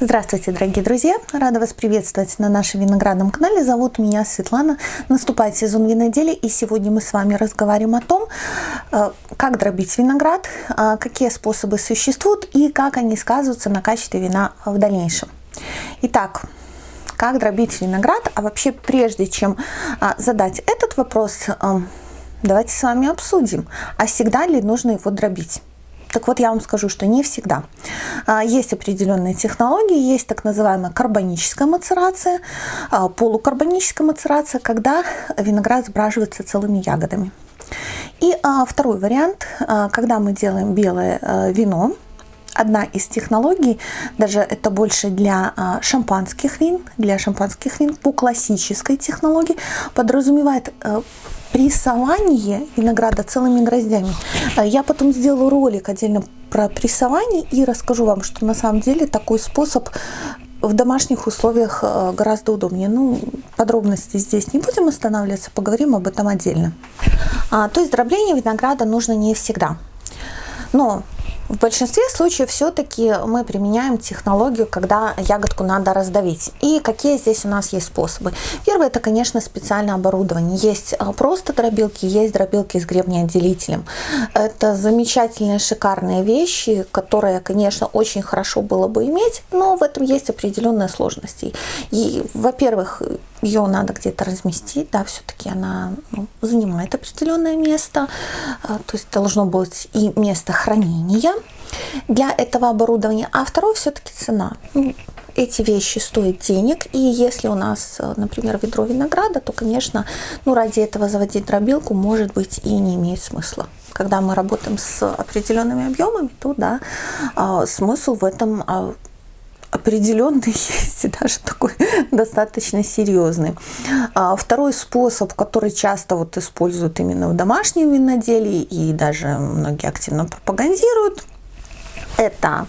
Здравствуйте, дорогие друзья! Рада вас приветствовать на нашем виноградном канале. Зовут меня Светлана. Наступает сезон виноделия, и сегодня мы с вами разговариваем о том, э, как дробить виноград, э, какие способы существуют и как они сказываются на качестве вина в дальнейшем. Итак, как дробить виноград? А вообще, прежде чем э, задать этот вопрос, давайте с вами обсудим, а всегда ли нужно его дробить? Так вот, я вам скажу, что не всегда. А, есть определенные технологии, есть так называемая карбоническая мацерация, а, полукарбоническая мацерация, когда виноград сбраживается целыми ягодами. И а, второй вариант, когда мы делаем белое вино, одна из технологий, даже это больше для шампанских вин, для шампанских вин по классической технологии, подразумевает прессование винограда целыми гроздями. А я потом сделаю ролик отдельно про прессование и расскажу вам, что на самом деле такой способ в домашних условиях э, гораздо удобнее. Ну, подробности здесь не будем останавливаться, поговорим об этом отдельно. А, то есть дробление винограда нужно не всегда. Но в большинстве случаев все-таки мы применяем технологию, когда ягодку надо раздавить. И какие здесь у нас есть способы? Первое, это, конечно, специальное оборудование. Есть а, просто дробилки, есть дробилки с гребнеотделителем. Это замечательные, шикарные вещи, которые, конечно, очень хорошо было бы иметь, но в этом есть определенные сложности. И, во-первых, ее надо где-то разместить, да, все-таки она ну, занимает определенное место, а, то есть должно быть и место хранения для этого оборудования, а второе все-таки цена. Ну, эти вещи стоят денег, и если у нас, например, ведро винограда, то, конечно, ну, ради этого заводить дробилку, может быть, и не имеет смысла. Когда мы работаем с определенными объемами, то, да, а, смысл в этом а, определенный есть, и даже такой достаточно серьезный. А второй способ, который часто вот используют именно в домашнем виноделии и даже многие активно пропагандируют, это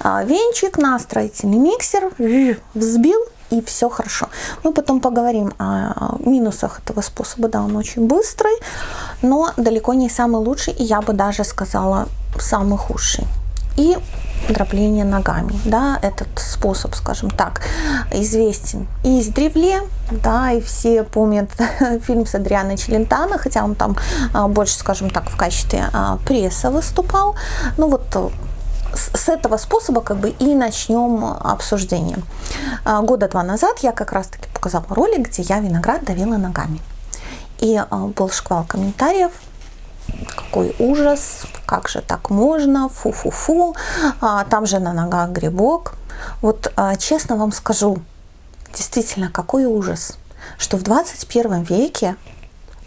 а, венчик на строительный миксер, взбил и все хорошо. Мы потом поговорим о минусах этого способа. Да, он очень быстрый, но далеко не самый лучший, и я бы даже сказала самый худший. И дробление ногами. Да, этот способ, скажем так, известен и издревле, да, и все помнят фильм с Адрианой Челентано, хотя он там а, больше, скажем так, в качестве а, пресса выступал. Ну вот э, с этого способа как бы и начнем обсуждение. А, года два назад я как раз таки показала ролик, где я виноград давила ногами. И был шквал комментариев, какой ужас, как же так можно, фу-фу-фу, а, там же на ногах грибок. Вот а, честно вам скажу, действительно, какой ужас, что в 21 веке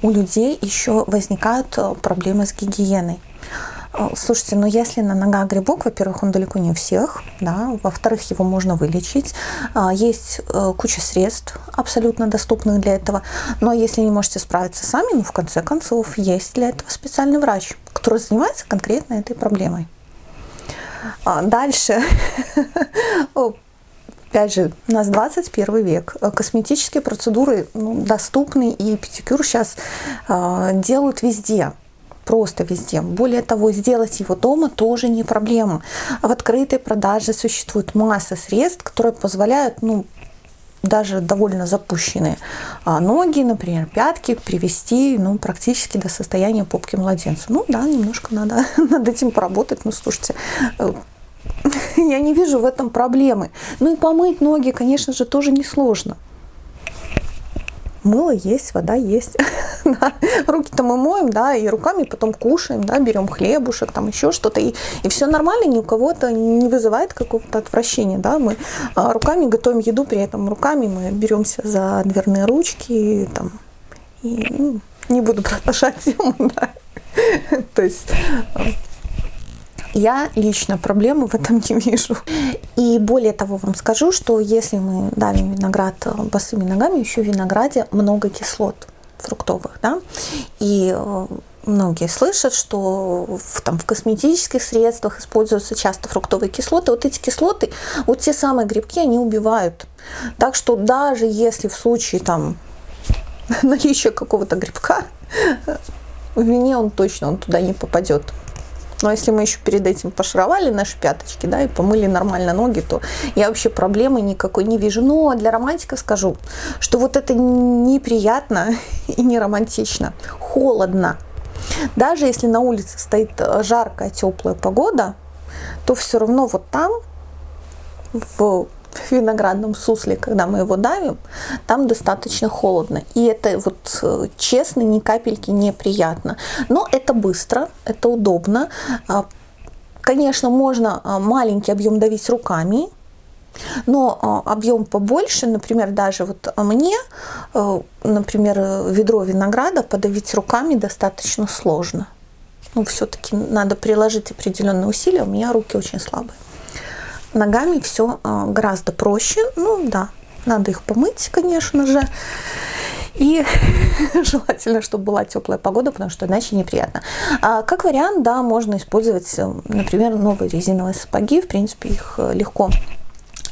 у людей еще возникают э, проблемы с гигиеной. Э, слушайте, ну если на ногах грибок, во-первых, он далеко не у всех, да, во-вторых, его можно вылечить. А, есть э, куча средств абсолютно доступных для этого, но если не можете справиться сами, ну в конце концов, есть для этого специальный врач, который занимается конкретно этой проблемой. А, дальше Опять же, у нас 21 век. Косметические процедуры ну, доступны, и педикюр сейчас э, делают везде просто везде. Более того, сделать его дома тоже не проблема. В открытой продаже существует масса средств, которые позволяют ну, даже довольно запущенные а ноги, например, пятки, привести ну, практически до состояния попки младенца. Ну да, немножко надо над этим поработать. Ну, слушайте, э, я не вижу в этом проблемы. Ну и помыть ноги, конечно же, тоже несложно мыло есть, вода есть. Руки-то мы моем, да, и руками потом кушаем, да, берем хлебушек, там еще что-то, и, и все нормально, ни у кого это не вызывает какого-то отвращения, да, мы а, руками готовим еду, при этом руками мы беремся за дверные ручки, там, и ну, не буду продолжать тему, да. То есть я лично проблемы в этом не вижу. И более того вам скажу, что если мы давим виноград э, босыми ногами, еще в винограде много кислот фруктовых. Да? И э, многие слышат, что в, там, в косметических средствах используются часто фруктовые кислоты. Вот эти кислоты, вот те самые грибки, они убивают. Так что даже если в случае там наличия какого-то грибка, в вине он точно он туда не попадет. Но если мы еще перед этим пошаровали наши пяточки, да, и помыли нормально ноги, то я вообще проблемы никакой не вижу. Но для романтика скажу, что вот это неприятно и не романтично. Холодно. Даже если на улице стоит жаркая, теплая погода, то все равно вот там, в виноградном сусле, когда мы его давим, там достаточно холодно. И это вот э, честно, ни капельки неприятно. Но это быстро, это удобно. А, конечно, можно а, маленький объем давить руками, но а, объем побольше, например, даже вот мне, э, например, ведро винограда подавить руками достаточно сложно. Ну, все-таки надо приложить определенные усилия, у меня руки очень слабые. Ногами все а, гораздо проще. Ну да, надо их помыть, конечно же. И желательно, чтобы была теплая погода, потому что иначе неприятно. А как вариант, да, можно использовать, э, например, новые резиновые сапоги. В принципе, их э, легко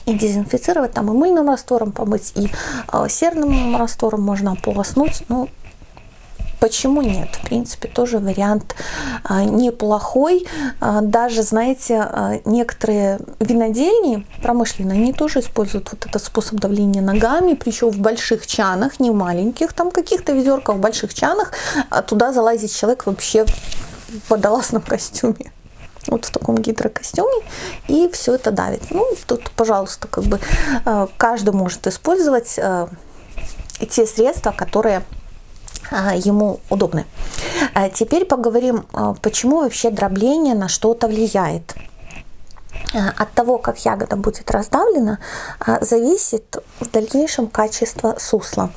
и дезинфицировать, там и мыльным раствором помыть, и э, серным раствором можно ополоснуть. Ну, Почему нет? В принципе, тоже вариант а, неплохой. А, даже, знаете, а, некоторые винодельни промышленные, они тоже используют вот этот способ давления ногами, причем в больших чанах, не в маленьких, там каких-то ведерках, в больших чанах. Туда залазит человек вообще в водолазном костюме вот в таком гидрокостюме, и все это давит. Ну, тут, пожалуйста, как бы каждый может использовать те средства, которые ему удобны. А теперь поговорим, а, почему вообще дробление на что-то влияет. От того, как ягода будет раздавлена, зависит в дальнейшем качество сусла.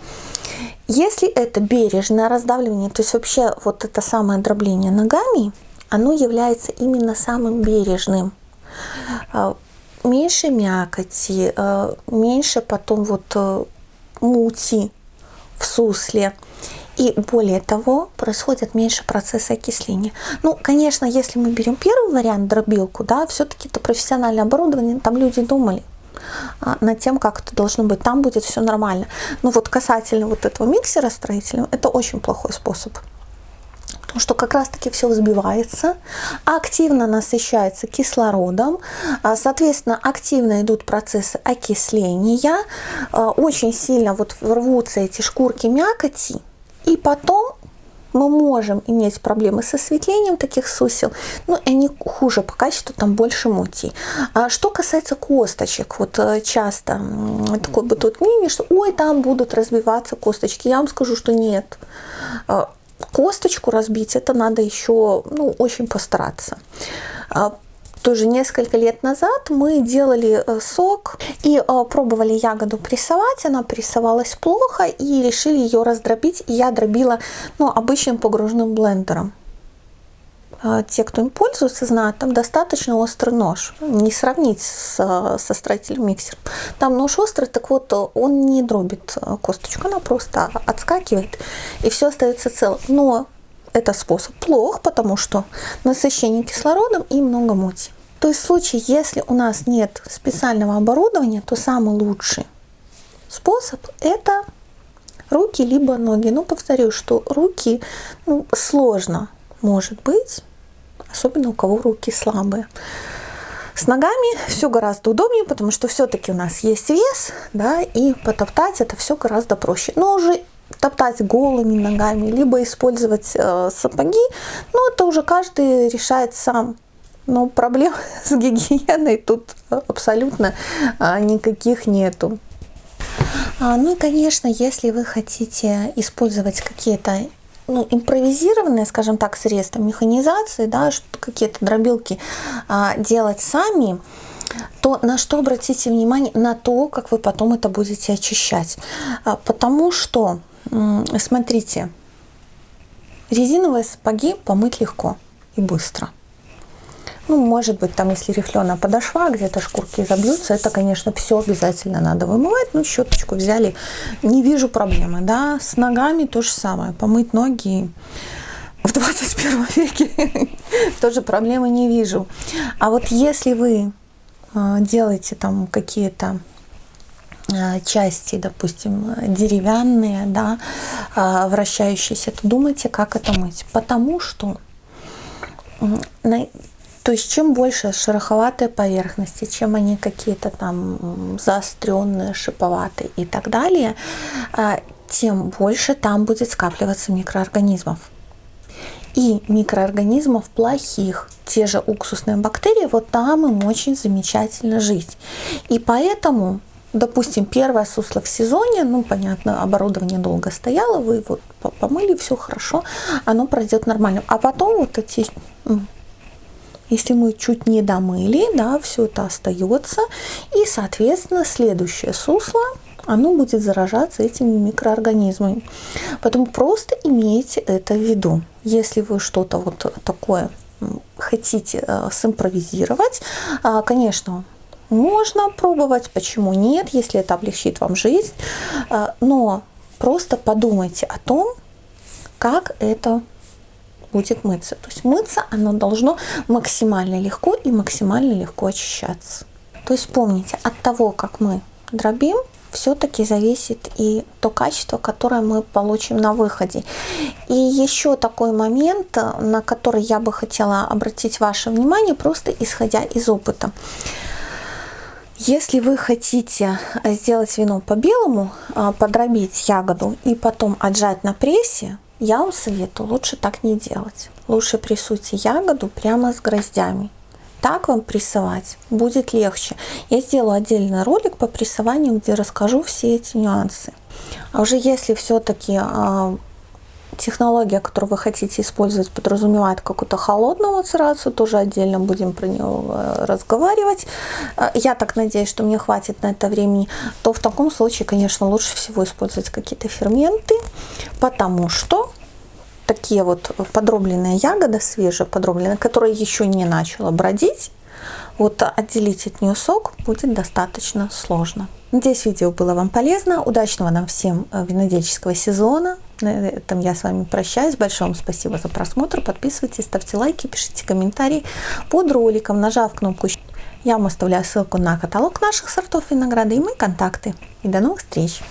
Если это бережное раздавливание, то есть вообще вот это самое дробление ногами, оно является именно самым бережным. Меньше мякоти, меньше потом вот мути в сусле. И более того, происходит меньше процесса окисления. Ну, конечно, если мы берем первый вариант, дробилку, да, все-таки это профессиональное оборудование, там люди думали а, над тем, как это должно быть, там будет все нормально. Но вот касательно вот этого миксера строительного, это очень плохой способ. Потому что как раз-таки все взбивается, активно насыщается кислородом, а, соответственно, активно идут процессы окисления, а, очень сильно вот рвутся эти шкурки мякоти, и потом мы можем иметь проблемы с осветлением таких сусел, но они хуже по качеству, там больше мути. А что касается косточек, вот э, часто такое бытует мнение, что ой, там будут разбиваться косточки. Я вам скажу, что нет. А, косточку разбить, это надо еще ну, очень постараться. Тоже несколько лет назад мы делали э, сок и э, пробовали ягоду прессовать. Она прессовалась плохо и решили ее раздробить. Я дробила ну, обычным погружным блендером. Э, те, кто им пользуется, знают, там достаточно острый нож. Не сравнить с, со строительным миксером. Там нож острый, так вот он не дробит косточку, она просто отскакивает и все остается целым. Но это способ плох, потому что насыщение кислородом и много моти. То есть в случае, если у нас нет специального оборудования, то самый лучший способ это руки либо ноги. Но повторю, что руки ну, сложно может быть, особенно у кого руки слабые. С ногами все гораздо удобнее, потому что все-таки у нас есть вес, да, и потоптать это все гораздо проще. Но уже топтать голыми ногами, либо использовать э, сапоги, ну это уже каждый решает сам. Но проблем с гигиеной тут абсолютно а, никаких нету. А, ну и, конечно, если вы хотите использовать какие-то ну, импровизированные, скажем так, средства механизации, да, какие-то дробилки а, делать сами, то на что обратите внимание? На то, как вы потом это будете очищать. А, потому что Смотрите, резиновые сапоги помыть легко и быстро. Ну, может быть, там, если рифленая подошва, где-то шкурки забьются, это, конечно, все обязательно надо вымывать. Ну, щеточку взяли, не вижу проблемы, да. С ногами то же самое, помыть ноги в 21 веке тоже проблемы не вижу. А вот если вы а, делаете там какие-то части, допустим, деревянные, да, э, вращающиеся, то думайте, как это мыть. Потому что То есть чем больше шероховатые поверхности, чем они какие-то там заостренные, шиповатые и так далее, а, тем больше там будет скапливаться микроорганизмов. И микроорганизмов плохих, те же уксусные бактерии, вот там им очень замечательно жить. И поэтому допустим, первое сусло в сезоне, ну, понятно, оборудование долго стояло, вы его помыли, все хорошо, оно пройдет нормально. А потом вот эти, если мы чуть не домыли, да, все это остается, и, соответственно, следующее сусло, оно будет заражаться этими микроорганизмами. Поэтому просто имейте это в виду. Если вы что-то вот такое хотите э, симпровизировать, э, конечно, можно пробовать, почему нет, если это облегчит вам жизнь, а, но просто подумайте о том, как это будет мыться. То есть мыться оно должно максимально легко и максимально легко очищаться. То есть помните, от того, как мы дробим, все-таки зависит и то качество, которое мы получим на выходе. И еще такой момент, на который я бы хотела обратить ваше внимание, просто исходя из опыта. Если вы хотите сделать вино по-белому, а, подробить ягоду и потом отжать на прессе, я вам советую лучше так не делать. Лучше прессуйте ягоду прямо с гроздями. Так вам прессовать будет легче. Я сделаю отдельный ролик по прессованию, где расскажу все эти нюансы. А уже если все-таки а, технология, которую вы хотите использовать, подразумевает какую-то холодную мацерацию, тоже отдельно будем про нее э, разговаривать. Э, я так надеюсь, что мне хватит на это времени. То в таком случае, конечно, лучше всего использовать какие-то ферменты, потому что такие вот подробленные ягоды, свежие подробленные, которые еще не начала бродить, вот отделить от нее сок будет достаточно сложно. Надеюсь, видео было вам полезно. Удачного нам всем э, винодельческого сезона. На этом я с вами прощаюсь. Большое вам спасибо за просмотр. Подписывайтесь, ставьте лайки, пишите комментарии под роликом, нажав кнопку я вам оставляю ссылку на каталог наших сортов винограда и мои контакты. И до новых встреч!